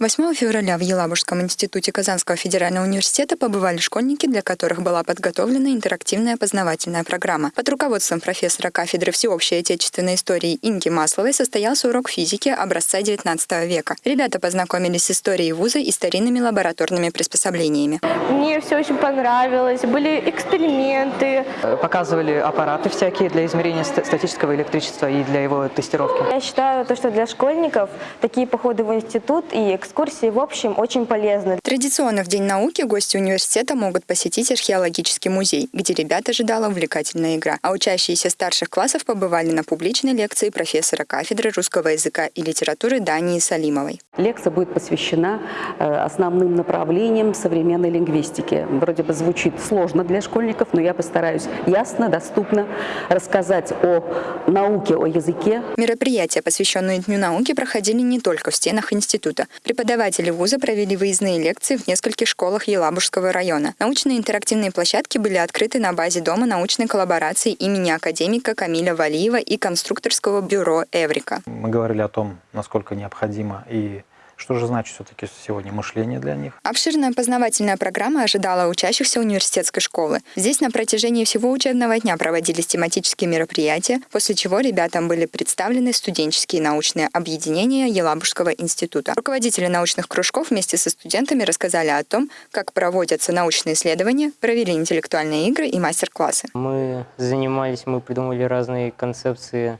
8 февраля в Елабужском институте Казанского федерального университета побывали школьники, для которых была подготовлена интерактивная познавательная программа. Под руководством профессора кафедры всеобщей отечественной истории Инги Масловой состоялся урок физики образца XIX века. Ребята познакомились с историей вуза и старинными лабораторными приспособлениями. Мне все очень понравилось. Были эксперименты. Показывали аппараты всякие для измерения ст- статического электричества и для его тестировки. Я считаю, то, что для школьников такие походы в институт и экскурсии в общем очень полезны. Традиционно в День науки гости университета могут посетить археологический музей, где ребят ожидала увлекательная игра. А учащиеся старших классов побывали на публичной лекции профессора кафедры русского языка и литературы Дании Салимовой. Лекция будет посвящена э, основным направлениям современной лингвистики. Вроде бы звучит сложно для школьников, но я постараюсь ясно, доступно рассказать о науке, о языке. Мероприятия, посвященные Дню науки, проходили не только в стенах института. Преподаватели вуза провели выездные лекции в нескольких школах Елабужского района. Научные интерактивные площадки были открыты на базе Дома научной коллаборации имени академика Камиля Валиева и конструкторского бюро «Эврика». Мы говорили о том, насколько необходимо и что же значит все-таки сегодня мышление для них. Обширная познавательная программа ожидала учащихся университетской школы. Здесь на протяжении всего учебного дня проводились тематические мероприятия, после чего ребятам были представлены студенческие научные объединения Елабужского института. Руководители научных кружков вместе со студентами рассказали о том, как проводятся научные исследования, провели интеллектуальные игры и мастер-классы. Мы занимались, мы придумали разные концепции,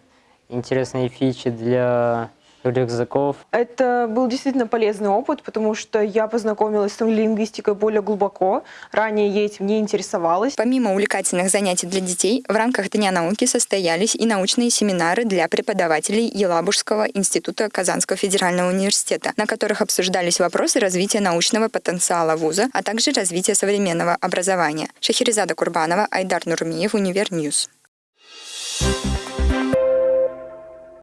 интересные фичи для рюкзаков. Это был действительно полезный опыт, потому что я познакомилась с лингвистикой более глубоко. Ранее я этим не интересовалась. Помимо увлекательных занятий для детей, в рамках Дня науки состоялись и научные семинары для преподавателей Елабужского института Казанского федерального университета, на которых обсуждались вопросы развития научного потенциала вуза, а также развития современного образования. Шахерезада Курбанова, Айдар Нурмиев, Univer News.